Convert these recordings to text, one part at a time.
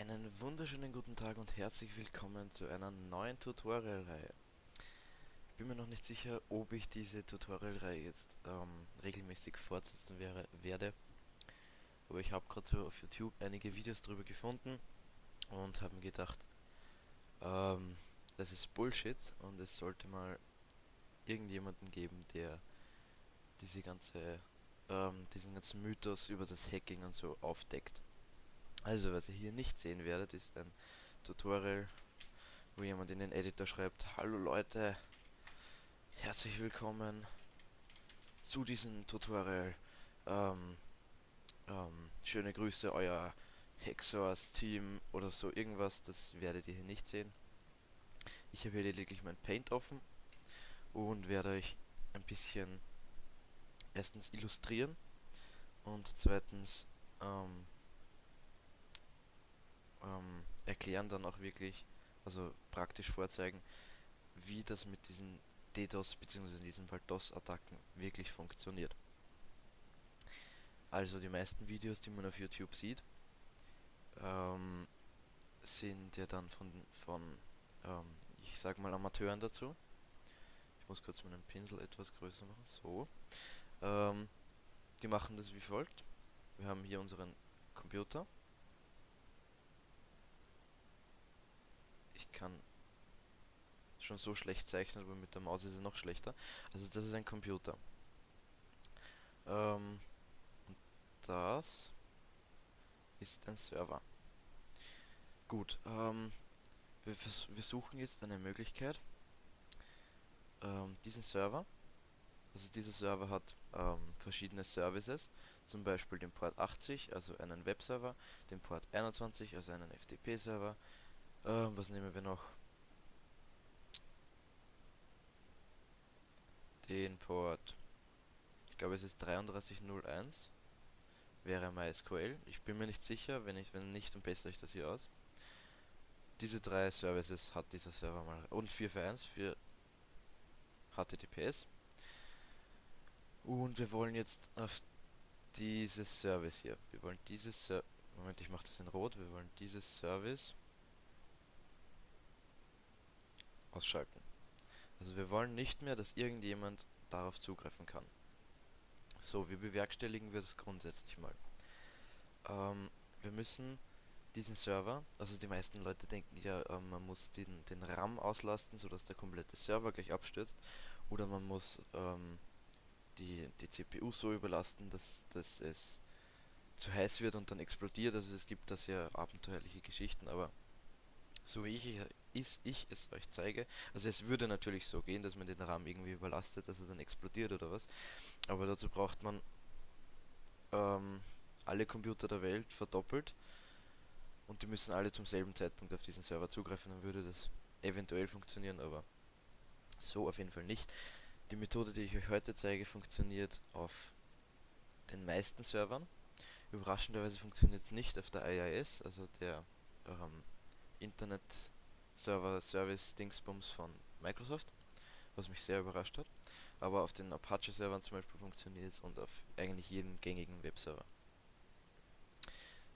Einen wunderschönen guten Tag und herzlich willkommen zu einer neuen Tutorial-Reihe. Ich bin mir noch nicht sicher, ob ich diese Tutorial-Reihe jetzt ähm, regelmäßig fortsetzen wäre, werde. Aber ich habe gerade so auf YouTube einige Videos darüber gefunden und habe mir gedacht, ähm, das ist Bullshit und es sollte mal irgendjemanden geben, der diese ganze, ähm, diesen ganzen Mythos über das Hacking und so aufdeckt. Also, was ihr hier nicht sehen werdet, ist ein Tutorial, wo jemand in den Editor schreibt, Hallo Leute, herzlich willkommen zu diesem Tutorial. Ähm, ähm, schöne Grüße, euer Hexors-Team oder so irgendwas, das werdet ihr hier nicht sehen. Ich habe hier lediglich mein Paint offen und werde euch ein bisschen erstens illustrieren und zweitens ähm, ähm, erklären dann auch wirklich, also praktisch vorzeigen, wie das mit diesen DDoS bzw. in diesem Fall DOS-Attacken wirklich funktioniert. Also die meisten Videos, die man auf YouTube sieht, ähm, sind ja dann von, von ähm, ich sag mal Amateuren dazu. Ich muss kurz meinen Pinsel etwas größer machen, so. Ähm, die machen das wie folgt. Wir haben hier unseren Computer ich kann schon so schlecht zeichnen, aber mit der Maus ist es noch schlechter. Also das ist ein Computer. Ähm, das ist ein Server. Gut, ähm, wir, wir suchen jetzt eine Möglichkeit, ähm, diesen Server, also dieser Server hat ähm, verschiedene Services, zum Beispiel den Port 80, also einen Webserver, den Port 21, also einen FTP-Server, ähm, was nehmen wir noch? Den Port. Ich glaube es ist 3301. Wäre MySQL. Ich bin mir nicht sicher, wenn ich wenn nicht, dann bessere ich das hier aus. Diese drei Services hat dieser Server mal. Und 441 für HTTPS. Und wir wollen jetzt auf dieses Service hier. Wir wollen dieses Ser Moment, ich mache das in rot. Wir wollen dieses Service ausschalten. Also wir wollen nicht mehr, dass irgendjemand darauf zugreifen kann. So, wie bewerkstelligen wir das grundsätzlich mal? Ähm, wir müssen diesen Server, also die meisten Leute denken ja, äh, man muss den, den RAM auslasten, sodass der komplette Server gleich abstürzt, oder man muss ähm, die, die CPU so überlasten, dass, dass es zu heiß wird und dann explodiert. Also es gibt da sehr abenteuerliche Geschichten, aber so wie ich, ist, ich es euch zeige. Also es würde natürlich so gehen, dass man den RAM irgendwie überlastet, dass er dann explodiert oder was. Aber dazu braucht man ähm, alle Computer der Welt verdoppelt und die müssen alle zum selben Zeitpunkt auf diesen Server zugreifen, dann würde das eventuell funktionieren, aber so auf jeden Fall nicht. Die Methode, die ich euch heute zeige, funktioniert auf den meisten Servern. Überraschenderweise funktioniert es nicht auf der IIS, also der ähm, Internet Server Service Dingsbums von Microsoft, was mich sehr überrascht hat. Aber auf den Apache Servern zum Beispiel funktioniert es und auf eigentlich jedem gängigen Webserver.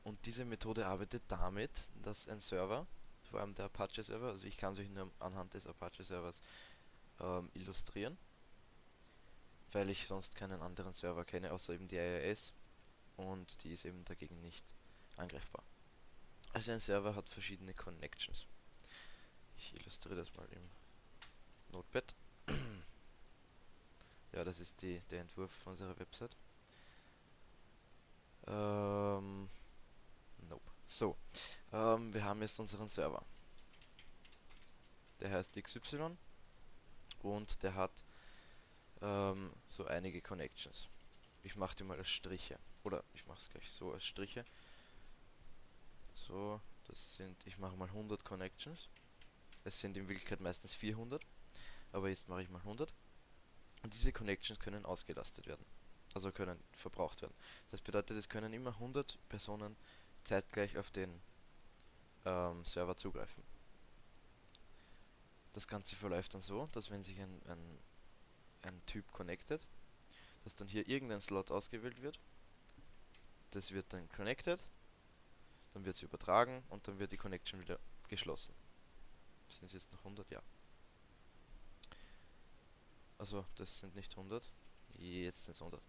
Und diese Methode arbeitet damit, dass ein Server, vor allem der Apache Server, also ich kann es euch nur anhand des Apache Servers ähm, illustrieren, weil ich sonst keinen anderen Server kenne, außer eben die IIS und die ist eben dagegen nicht angreifbar. Also ein Server hat verschiedene Connections. Ich illustriere das mal im Notepad. ja, das ist die, der Entwurf unserer Website. Ähm, nope. So, ähm, wir haben jetzt unseren Server. Der heißt XY und der hat ähm, so einige Connections. Ich mache die mal als Striche. Oder ich mache es gleich so als Striche. So, das sind, ich mache mal 100 Connections. Es sind in Wirklichkeit meistens 400, aber jetzt mache ich mal 100. Und diese Connections können ausgelastet werden, also können verbraucht werden. Das bedeutet, es können immer 100 Personen zeitgleich auf den ähm, Server zugreifen. Das Ganze verläuft dann so, dass wenn sich ein, ein, ein Typ connected, dass dann hier irgendein Slot ausgewählt wird. Das wird dann connected. dann wird sie übertragen und dann wird die Connection wieder geschlossen. Sind es jetzt noch 100? Ja. Also, das sind nicht 100. Jetzt sind es 100.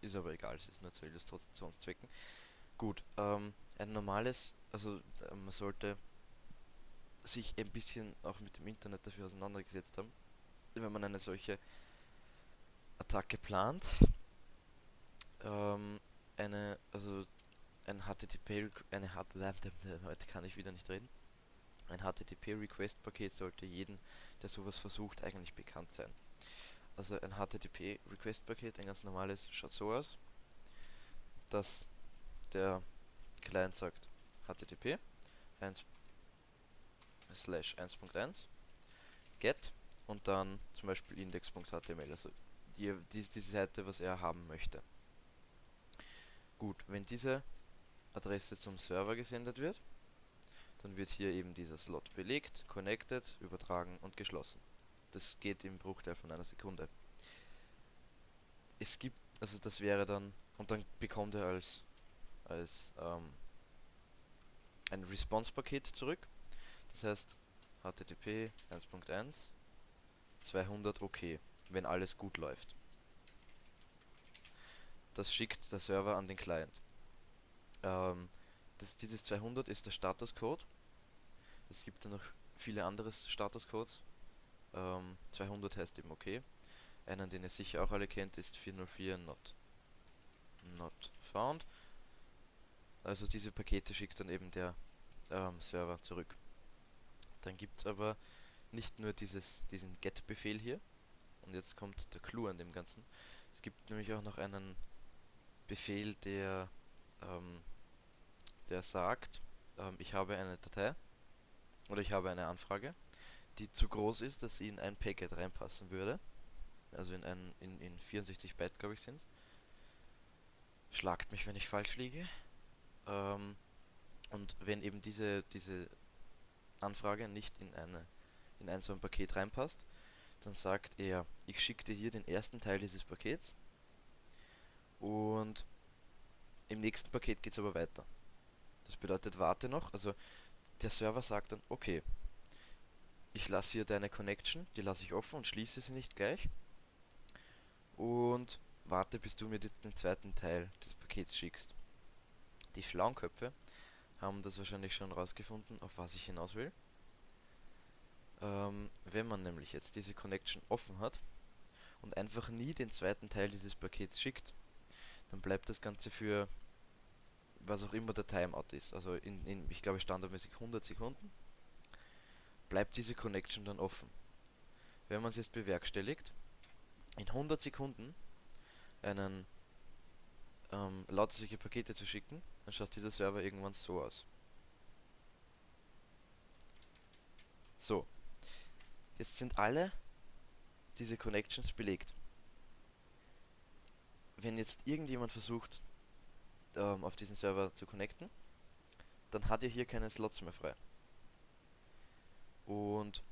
Ist aber egal, es ist nur zu Illustrationszwecken. Gut, ähm, ein normales, also äh, man sollte sich ein bisschen auch mit dem Internet dafür auseinandergesetzt haben, wenn man eine solche Attacke plant. Ähm, eine, also ein HTTP, eine heute kann ich wieder nicht reden. Ein HTTP-Request-Paket sollte jeden, der sowas versucht, eigentlich bekannt sein. Also ein HTTP-Request-Paket, ein ganz normales, schaut so aus, dass der Client sagt HTTP 1 slash 1.1 get und dann zum Beispiel index.html, also die, diese Seite, was er haben möchte. Gut, wenn diese Adresse zum Server gesendet wird, dann wird hier eben dieser Slot belegt, connected, übertragen und geschlossen. Das geht im Bruchteil von einer Sekunde. Es gibt, also das wäre dann, und dann bekommt er als, als ähm, ein Response-Paket zurück. Das heißt, HTTP 1.1 200 OK, wenn alles gut läuft. Das schickt der Server an den Client. Ähm, das, dieses 200 ist der Statuscode. Es gibt dann noch viele andere Statuscodes. Ähm, 200 heißt eben OK. Einen, den ihr sicher auch alle kennt, ist 404 not, not found. Also diese Pakete schickt dann eben der ähm, Server zurück. Dann gibt es aber nicht nur dieses, diesen get-Befehl hier. Und jetzt kommt der Clou an dem Ganzen. Es gibt nämlich auch noch einen Befehl, der ähm, der sagt, ähm, ich habe eine Datei oder ich habe eine Anfrage, die zu groß ist, dass sie in ein Packet reinpassen würde. Also in, ein, in, in 64 Byte, glaube ich, sind es. Schlagt mich, wenn ich falsch liege. Ähm, und wenn eben diese, diese Anfrage nicht in, eine, in ein so ein Paket reinpasst, dann sagt er, ich schicke dir hier den ersten Teil dieses Pakets und im nächsten Paket geht es aber weiter. Das bedeutet, warte noch. Also der Server sagt dann, okay, ich lasse hier deine Connection, die lasse ich offen und schließe sie nicht gleich. Und warte, bis du mir den zweiten Teil des Pakets schickst. Die schlauen Köpfe haben das wahrscheinlich schon rausgefunden, auf was ich hinaus will. Ähm, wenn man nämlich jetzt diese Connection offen hat und einfach nie den zweiten Teil dieses Pakets schickt, dann bleibt das Ganze für was auch immer der Timeout ist, also in, in ich glaube standardmäßig 100 Sekunden, bleibt diese Connection dann offen. Wenn man es jetzt bewerkstelligt, in 100 Sekunden einen ähm, lauter solche Pakete zu schicken, dann schaut dieser Server irgendwann so aus. So. Jetzt sind alle diese Connections belegt. Wenn jetzt irgendjemand versucht, ähm, auf diesen Server zu connecten, dann hat ihr hier keine Slots mehr frei. Und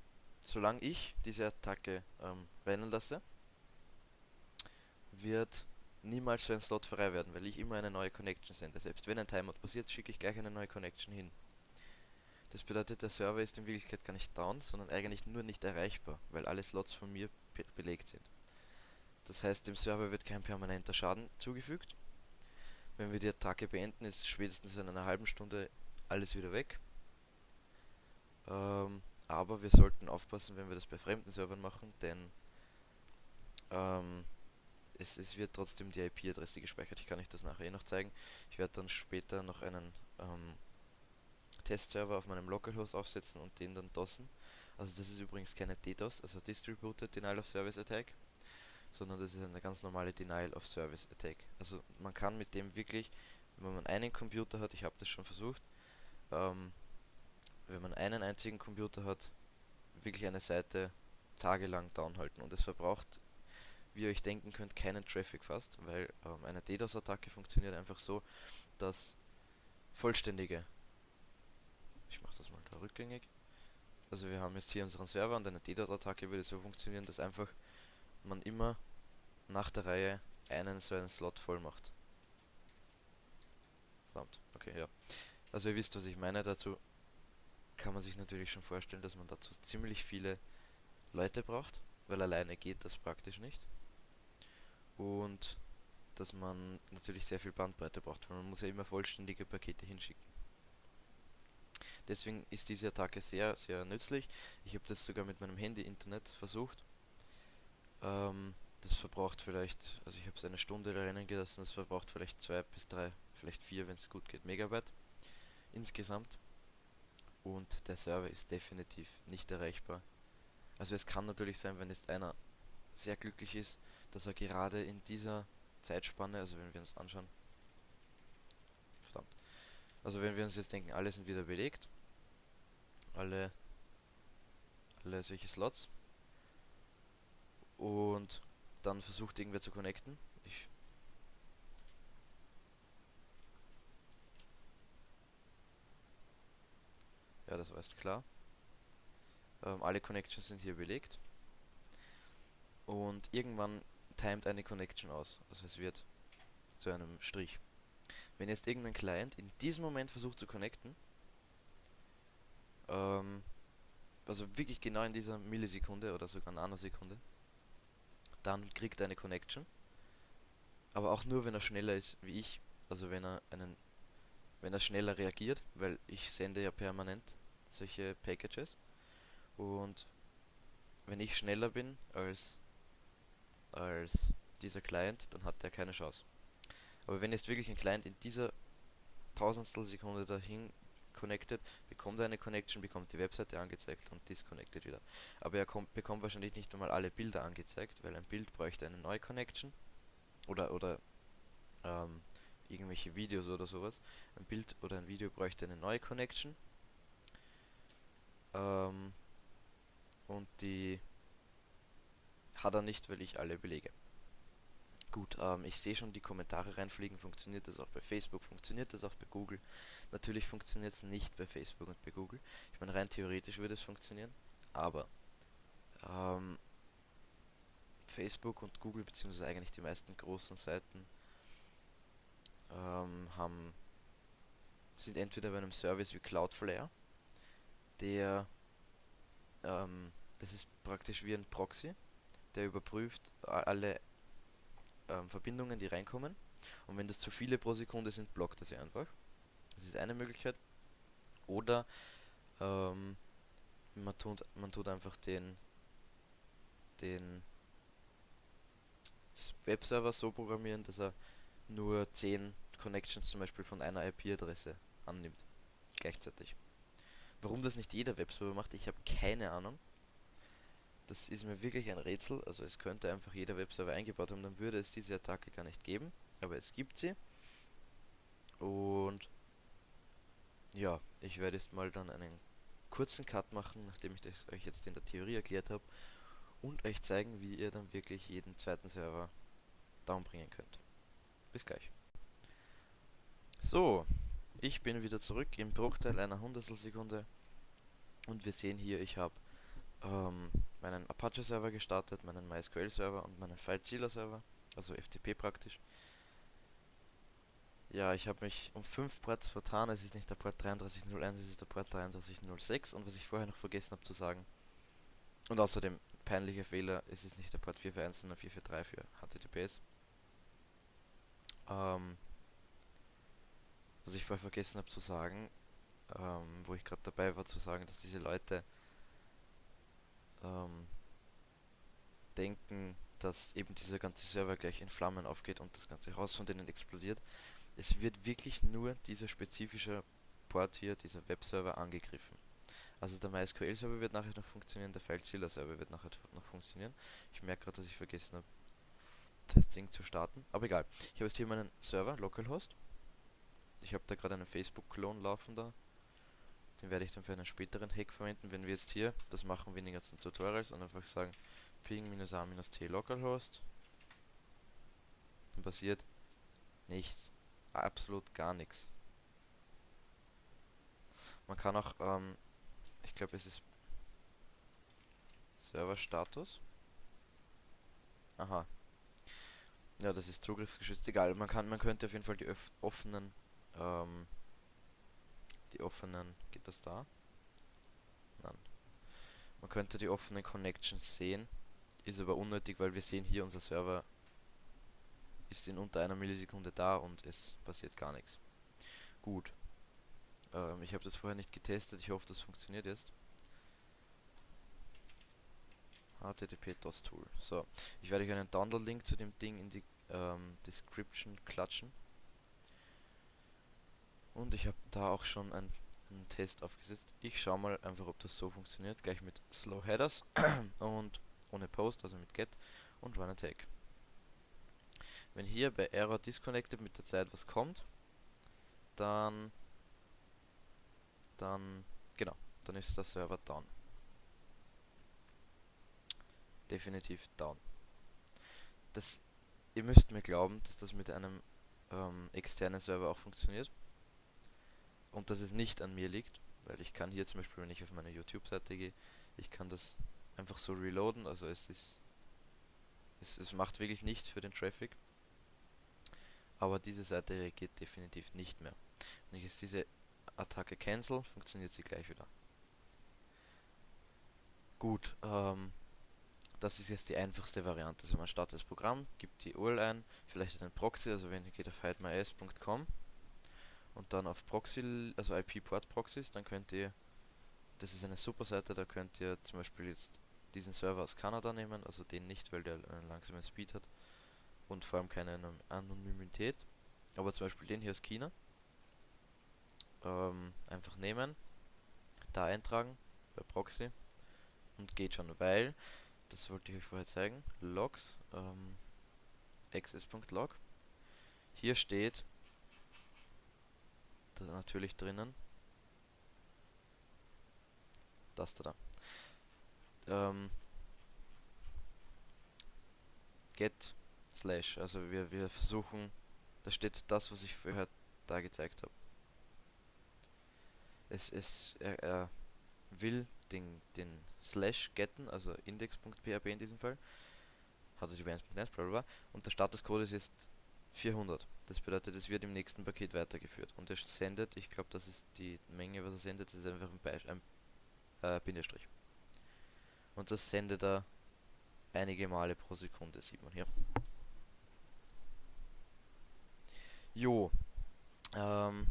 solange ich diese Attacke ähm, rennen lasse, wird niemals so ein Slot frei werden, weil ich immer eine neue Connection sende. Selbst wenn ein Timeout passiert, schicke ich gleich eine neue Connection hin. Das bedeutet, der Server ist in Wirklichkeit gar nicht down, sondern eigentlich nur nicht erreichbar, weil alle Slots von mir be belegt sind. Das heißt, dem Server wird kein permanenter Schaden zugefügt, wenn wir die Attacke beenden, ist spätestens in einer halben Stunde alles wieder weg. Ähm, aber wir sollten aufpassen, wenn wir das bei fremden Servern machen, denn ähm, es, es, wird trotzdem die IP-Adresse gespeichert. Ich kann euch das nachher eh noch zeigen. Ich werde dann später noch einen ähm, Testserver auf meinem Localhost aufsetzen und den dann DOSen. Also das ist übrigens keine DDoS, also Distributed Denial of Service Attack sondern das ist eine ganz normale Denial of Service Attack. Also man kann mit dem wirklich, wenn man einen Computer hat, ich habe das schon versucht, ähm, wenn man einen einzigen Computer hat, wirklich eine Seite tagelang downhalten und es verbraucht, wie ihr euch denken könnt, keinen Traffic fast, weil ähm, eine DDoS-Attacke funktioniert einfach so, dass vollständige, ich mache das mal da rückgängig, also wir haben jetzt hier unseren Server und eine DDoS-Attacke würde so funktionieren, dass einfach man immer nach der Reihe einen so einen Slot voll macht. Verdammt, okay, ja. Also ihr wisst, was ich meine. Dazu kann man sich natürlich schon vorstellen, dass man dazu ziemlich viele Leute braucht, weil alleine geht das praktisch nicht. Und dass man natürlich sehr viel Bandbreite braucht, weil man muss ja immer vollständige Pakete hinschicken. Deswegen ist diese Attacke sehr, sehr nützlich. Ich habe das sogar mit meinem Handy-Internet versucht. Ähm, das verbraucht vielleicht, also ich habe es eine Stunde rennen gelassen, das verbraucht vielleicht zwei bis drei, vielleicht vier, wenn es gut geht, Megabyte insgesamt. Und der Server ist definitiv nicht erreichbar. Also es kann natürlich sein, wenn jetzt einer sehr glücklich ist, dass er gerade in dieser Zeitspanne, also wenn wir uns anschauen, verdammt, also wenn wir uns jetzt denken, alle sind wieder belegt, alle, alle solche Slots und dann versucht irgendwer zu connecten. Ich ja, das war jetzt klar. Ähm, alle Connections sind hier belegt. Und irgendwann timet eine Connection aus. Also es wird zu einem Strich. Wenn jetzt irgendein Client in diesem Moment versucht zu connecten, ähm, also wirklich genau in dieser Millisekunde oder sogar Nanosekunde, dann kriegt er eine Connection. Aber auch nur, wenn er schneller ist wie ich. Also wenn er einen, wenn er schneller reagiert, weil ich sende ja permanent solche Packages. Und wenn ich schneller bin als, als dieser Client, dann hat er keine Chance. Aber wenn jetzt wirklich ein Client in dieser Tausendstel Sekunde dahin connected, bekommt er eine Connection, bekommt die Webseite angezeigt und disconnected wieder. Aber er kommt, bekommt wahrscheinlich nicht einmal alle Bilder angezeigt, weil ein Bild bräuchte eine neue Connection oder, oder ähm, irgendwelche Videos oder sowas. Ein Bild oder ein Video bräuchte eine neue Connection. Ähm, und die hat er nicht, weil ich alle belege. Gut, ähm, ich sehe schon die Kommentare reinfliegen. Funktioniert das auch bei Facebook? Funktioniert das auch bei Google? Natürlich funktioniert es nicht bei Facebook und bei Google. Ich meine, rein theoretisch würde es funktionieren, aber ähm, Facebook und Google, beziehungsweise eigentlich die meisten großen Seiten, ähm, haben, sind entweder bei einem Service wie Cloudflare, der, ähm, das ist praktisch wie ein Proxy, der überprüft alle ähm, Verbindungen, die reinkommen. Und wenn das zu viele pro Sekunde sind, blockt sie einfach. Das ist eine Möglichkeit. Oder ähm, man, tut, man tut einfach den, den Webserver so programmieren, dass er nur 10 Connections zum Beispiel von einer IP-Adresse annimmt. Gleichzeitig. Warum das nicht jeder Webserver macht, ich habe keine Ahnung. Das ist mir wirklich ein Rätsel. Also es könnte einfach jeder Webserver eingebaut haben, dann würde es diese Attacke gar nicht geben. Aber es gibt sie. Und ja, ich werde jetzt mal dann einen kurzen Cut machen, nachdem ich das euch jetzt in der Theorie erklärt habe. Und euch zeigen, wie ihr dann wirklich jeden zweiten Server downbringen könnt. Bis gleich. So, ich bin wieder zurück im Bruchteil einer Hundertstelsekunde. Und wir sehen hier, ich habe ähm, meinen Apache-Server gestartet, meinen MySQL-Server und meinen FileZilla-Server, also FTP praktisch. Ja, ich habe mich um 5 Ports vertan, es ist nicht der Port 3301, es ist der Port 3306 und was ich vorher noch vergessen habe zu sagen, und außerdem peinlicher Fehler, es ist nicht der Port 441, sondern 443 für HTTPS. Ähm, was ich vorher vergessen habe zu sagen, ähm, wo ich gerade dabei war zu sagen, dass diese Leute ähm, denken, dass eben dieser ganze Server gleich in Flammen aufgeht und das ganze Haus von denen explodiert. Es wird wirklich nur dieser spezifische Port hier, dieser Webserver angegriffen. Also der MySQL-Server wird nachher noch funktionieren, der FileZilla-Server wird nachher noch funktionieren. Ich merke gerade, dass ich vergessen habe, das Ding zu starten. Aber egal. Ich habe jetzt hier meinen Server, Localhost. Ich habe da gerade einen Facebook-Klon laufen da. Den werde ich dann für einen späteren Hack verwenden, wenn wir jetzt hier, das machen wir in den ganzen Tutorials, und einfach sagen ping-a-t localhost. Dann passiert nichts. Absolut gar nichts. Man kann auch, ähm, ich glaube es ist Serverstatus. Aha. Ja, das ist zugriffsgeschützt. Egal, man kann, man könnte auf jeden Fall die offenen ähm, die offenen, geht das da? Nein. Man könnte die offenen Connections sehen, ist aber unnötig, weil wir sehen hier, unser Server ist in unter einer Millisekunde da und es passiert gar nichts. Gut. Ähm, ich habe das vorher nicht getestet, ich hoffe, das funktioniert jetzt. HTTP DOS Tool. So, ich werde euch einen Download-Link zu dem Ding in die ähm, Description klatschen. Und ich habe da auch schon einen, einen Test aufgesetzt. Ich schaue mal einfach, ob das so funktioniert. Gleich mit Slow Headers und ohne Post, also mit Get und Run Attack. Wenn hier bei Error Disconnected mit der Zeit was kommt, dann, dann, genau, dann ist der Server down. Definitiv down. Das, ihr müsst mir glauben, dass das mit einem ähm, externen Server auch funktioniert. Und dass es nicht an mir liegt, weil ich kann hier zum Beispiel, wenn ich auf meine YouTube-Seite gehe, ich kann das einfach so reloaden, also es ist, es, es macht wirklich nichts für den Traffic. Aber diese Seite reagiert definitiv nicht mehr. Wenn ich jetzt diese Attacke cancel, funktioniert sie gleich wieder. Gut, ähm, das ist jetzt die einfachste Variante. Also man startet das Programm, gibt die URL ein, vielleicht einen Proxy, also wenn ihr geht auf hidemys.com und dann auf Proxy, also IP-Port Proxys, dann könnt ihr, das ist eine super Seite, da könnt ihr zum Beispiel jetzt diesen Server aus Kanada nehmen, also den nicht, weil der einen langsamen Speed hat und vor allem keine Anonymität, aber zum Beispiel den hier aus China, ähm, einfach nehmen, da eintragen bei Proxy und geht schon, weil das wollte ich euch vorher zeigen, logs, ähm, access.log. Hier steht natürlich drinnen das da. Ähm, get slash, also wir, wir versuchen, da steht das, was ich vorher da gezeigt habe. Es, es, er, er will den, den Slash getten, also index.php in diesem Fall, http1.net, bla bla, und der Statuscode ist jetzt 400. Das bedeutet, es wird im nächsten Paket weitergeführt. Und er sendet, ich glaube, das ist die Menge, was er sendet, das ist einfach ein, Beisch, ein äh, Bindestrich. Und das sendet er einige Male pro Sekunde, sieht man hier. Jo, ähm,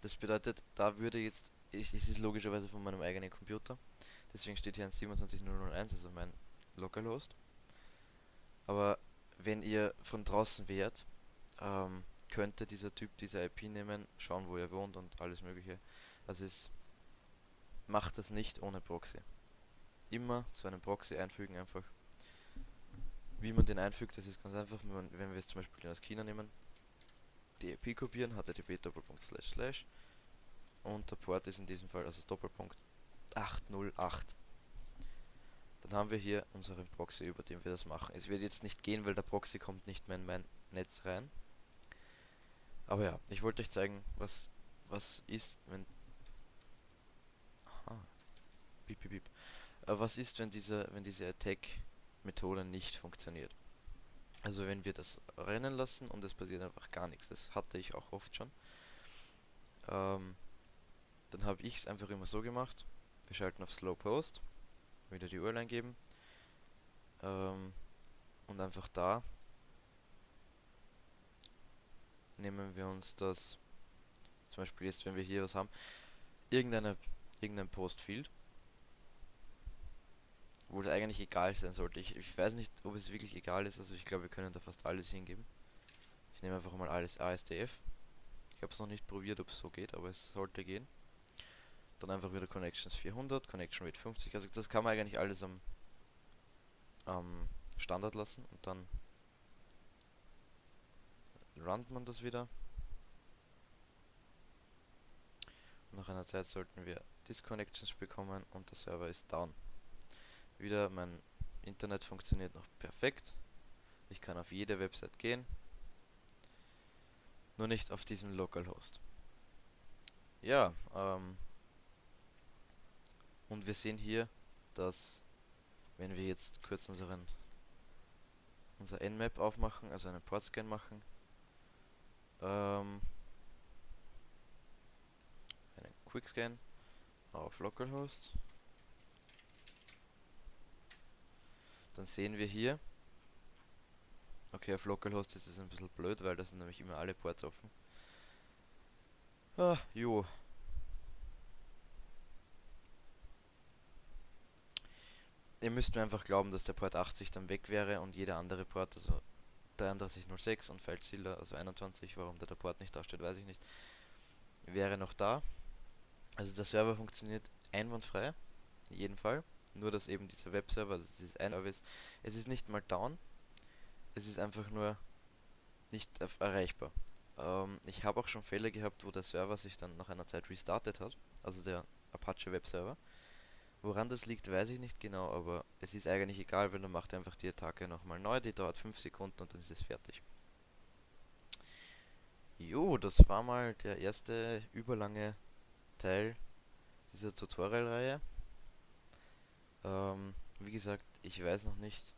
das bedeutet, da würde jetzt ich, es ist logischerweise von meinem eigenen Computer. Deswegen steht hier ein 27001, also mein Localhost. Aber wenn ihr von draußen wärt, ähm, könnte dieser Typ diese IP nehmen, schauen, wo ihr wohnt und alles mögliche. Also es macht das nicht ohne Proxy. Immer so einen Proxy einfügen einfach. Wie man den einfügt, das ist ganz einfach, wenn wir jetzt zum Beispiel aus China nehmen, die IP kopieren, http slash slash und der Port ist in diesem Fall also Doppelpunkt 808. Dann haben wir hier unseren Proxy, über den wir das machen. Es wird jetzt nicht gehen, weil der Proxy kommt nicht mehr in mein Netz rein. Aber ja, ich wollte euch zeigen, was, was ist, wenn... Aha. Bip, bip, bip. Äh, was ist, wenn diese, wenn diese Attack-Methode nicht funktioniert? Also wenn wir das rennen lassen und es passiert einfach gar nichts. Das hatte ich auch oft schon. Ähm, dann habe ich es einfach immer so gemacht. Wir schalten auf Slow Post, wieder die URL eingeben ähm, und einfach da nehmen wir uns das, zum Beispiel jetzt, wenn wir hier was haben, irgendeine, irgendein Post-Field, wo es eigentlich egal sein sollte. Ich, ich weiß nicht, ob es wirklich egal ist, also ich glaube, wir können da fast alles hingeben. Ich nehme einfach mal alles ASDF. Ich habe es noch nicht probiert, ob es so geht, aber es sollte gehen. Dann einfach wieder Connections 400, Connection Rate 50. Also das kann man eigentlich alles am, am Standard lassen und dann runnt man das wieder. Nach einer Zeit sollten wir Disconnections bekommen und der Server ist down. Wieder mein Internet funktioniert noch perfekt. Ich kann auf jede Website gehen. Nur nicht auf diesem Localhost. Ja, ähm, und wir sehen hier, dass wenn wir jetzt kurz unseren unser Nmap aufmachen, also einen Portscan machen, ähm, einen Quickscan auf Localhost. Dann sehen wir hier, okay, auf Localhost ist es ein bisschen blöd, weil da sind nämlich immer alle Ports offen. Ah, jo. Ihr müsst mir einfach glauben, dass der Port 80 dann weg wäre und jeder andere Port, also 3306 und FileZilla, also 21, warum der Port nicht da weiß ich nicht, wäre noch da. Also der Server funktioniert einwandfrei, in jedem Fall. Nur dass eben dieser Webserver, also dieses ein Service, es ist nicht mal down, es ist einfach nur nicht erreichbar. Ähm, ich habe auch schon Fälle gehabt, wo der Server sich dann nach einer Zeit restartet hat, also der Apache Webserver. Woran das liegt, weiß ich nicht genau, aber es ist eigentlich egal, weil dann macht er einfach die Attacke nochmal neu, die dauert 5 Sekunden und dann ist es fertig. Jo, das war mal der erste überlange Teil dieser Tutorial-Reihe. Ähm, wie gesagt, ich weiß noch nicht,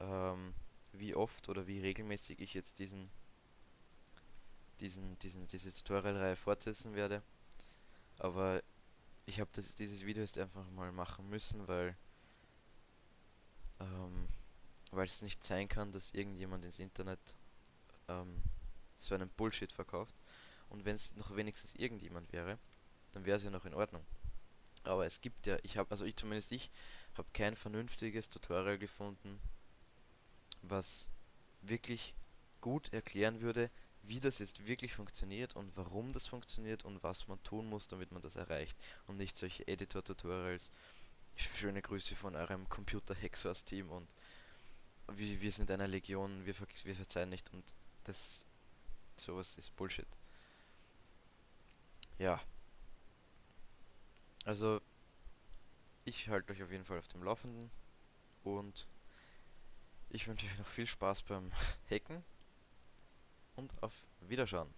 ähm, wie oft oder wie regelmäßig ich jetzt diesen, diesen, diesen, diese Tutorial-Reihe fortsetzen werde. Aber ich habe dieses Video jetzt einfach mal machen müssen, weil ähm, weil es nicht sein kann, dass irgendjemand ins Internet ähm, so einen Bullshit verkauft. Und wenn es noch wenigstens irgendjemand wäre, dann wäre es ja noch in Ordnung. Aber es gibt ja, ich habe, also ich zumindest ich, habe kein vernünftiges Tutorial gefunden, was wirklich gut erklären würde, wie das jetzt wirklich funktioniert und warum das funktioniert und was man tun muss, damit man das erreicht. Und nicht solche Editor-Tutorials. Schöne Grüße von eurem Computer-Hacksource-Team und wir, wir sind eine Legion, wir, ver wir verzeihen nicht und das sowas ist Bullshit. Ja. Also ich halte euch auf jeden Fall auf dem Laufenden und ich wünsche euch noch viel Spaß beim Hacken und auf Wiederschauen.